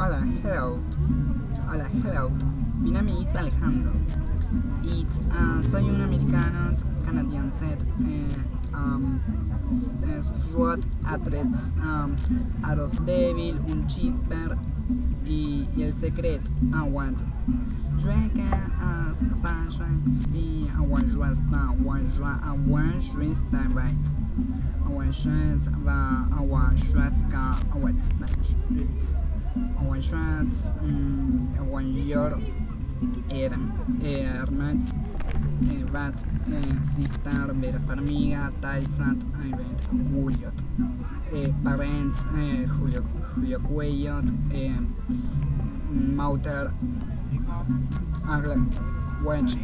Hola, hello. Hola, hello. Mi nome es Alejandro. Y uh, soy un americano canadiense. Eh, um, SWAT Athletes, um, Out of Devil, un cheeseburger y, y el secret aguant. Joaquin as Pajax fi Awajwasta Awajwa Awajwista right. Awajwaz Hawaiian shirts, um, mm, Hawaiian er, shirt, Hermes, eh, Bat, eh, Sistar, Vera Farmiga, Taisat, Juliot, eh, Parents, eh, Julio, Julio Cuello, Mauter, Agla, Wedge.